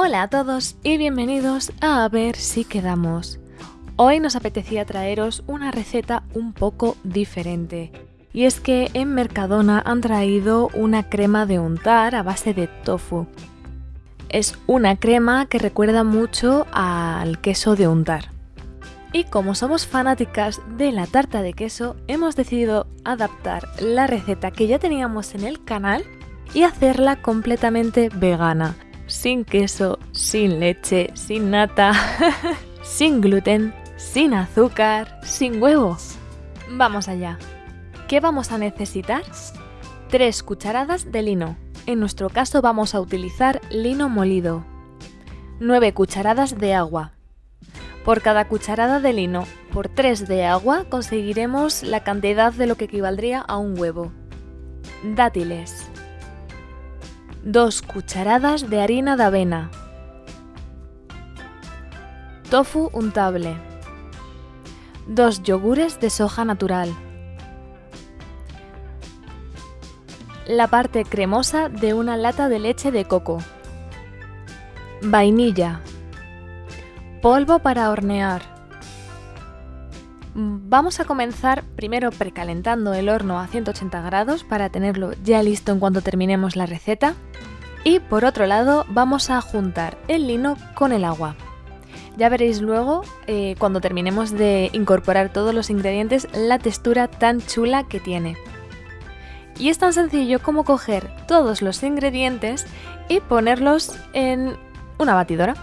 Hola a todos y bienvenidos a A ver si quedamos. Hoy nos apetecía traeros una receta un poco diferente. Y es que en Mercadona han traído una crema de untar a base de tofu. Es una crema que recuerda mucho al queso de untar. Y como somos fanáticas de la tarta de queso, hemos decidido adaptar la receta que ya teníamos en el canal y hacerla completamente vegana sin queso, sin leche, sin nata, sin gluten, sin azúcar, sin huevos. Vamos allá. ¿Qué vamos a necesitar? 3 cucharadas de lino. En nuestro caso vamos a utilizar lino molido. 9 cucharadas de agua. Por cada cucharada de lino por 3 de agua conseguiremos la cantidad de lo que equivaldría a un huevo. Dátiles. 2 cucharadas de harina de avena, tofu untable, 2 yogures de soja natural, la parte cremosa de una lata de leche de coco, vainilla, polvo para hornear. Vamos a comenzar primero precalentando el horno a 180 grados para tenerlo ya listo en cuanto terminemos la receta. Y por otro lado vamos a juntar el lino con el agua. Ya veréis luego, eh, cuando terminemos de incorporar todos los ingredientes, la textura tan chula que tiene. Y es tan sencillo como coger todos los ingredientes y ponerlos en una batidora.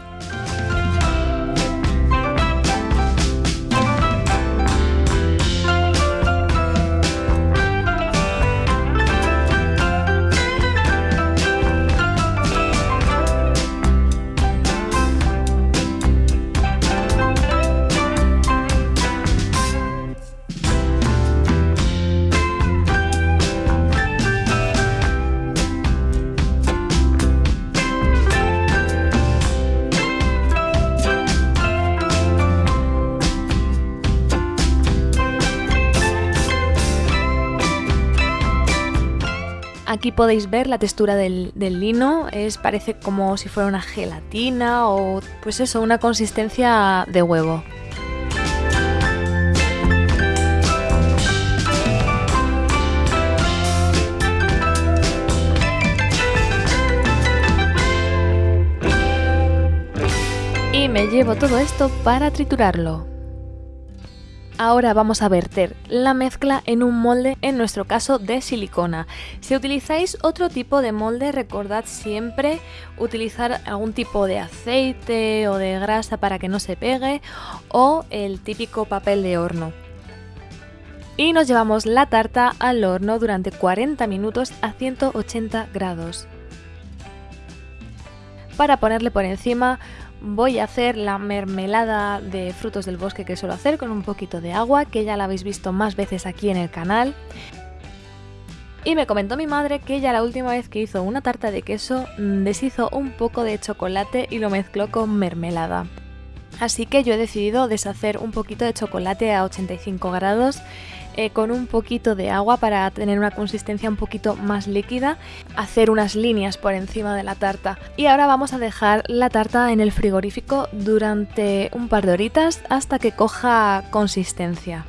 Aquí podéis ver la textura del, lino, es, parece como si fuera una gelatina o pues eso, una consistencia de huevo. Y me llevo todo esto para triturarlo. Ahora vamos a verter la mezcla en un molde, en nuestro caso de silicona. Si utilizáis otro tipo de molde, recordad siempre utilizar algún tipo de aceite o de grasa para que no se pegue o el típico papel de horno. Y nos llevamos la tarta al horno durante 40 minutos a 180 grados. Para ponerle por encima voy a hacer la mermelada de frutos del bosque que suelo hacer con un poquito de agua, que ya la habéis visto más veces aquí en el canal. Y me comentó mi madre que ya la última vez que hizo una tarta de queso mm, deshizo un poco de chocolate y lo mezcló con mermelada. Así que yo he decidido deshacer un poquito de chocolate a 85 grados eh, con un poquito de agua para tener una consistencia un poquito más líquida, hacer unas líneas por encima de la tarta. Y ahora vamos a dejar la tarta en el frigorífico durante un par de horitas hasta que coja consistencia.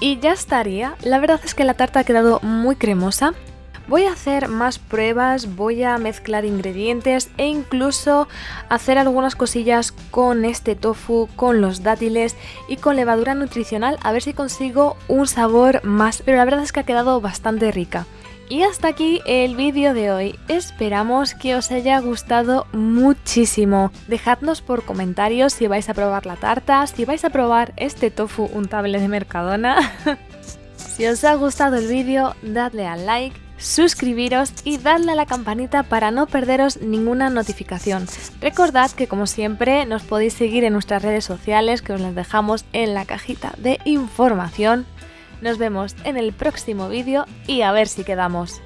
Y ya estaría, la verdad es que la tarta ha quedado muy cremosa, Voy a hacer más pruebas, voy a mezclar ingredientes e incluso hacer algunas cosillas con este tofu, con los dátiles y con levadura nutricional a ver si consigo un sabor más, pero la verdad es que ha quedado bastante rica. Y hasta aquí el vídeo de hoy, esperamos que os haya gustado muchísimo. Dejadnos por comentarios si vais a probar la tarta, si vais a probar este tofu untable de Mercadona. si os ha gustado el vídeo, dadle al like suscribiros y dadle a la campanita para no perderos ninguna notificación. Recordad que como siempre nos podéis seguir en nuestras redes sociales que os las dejamos en la cajita de información. Nos vemos en el próximo vídeo y a ver si quedamos.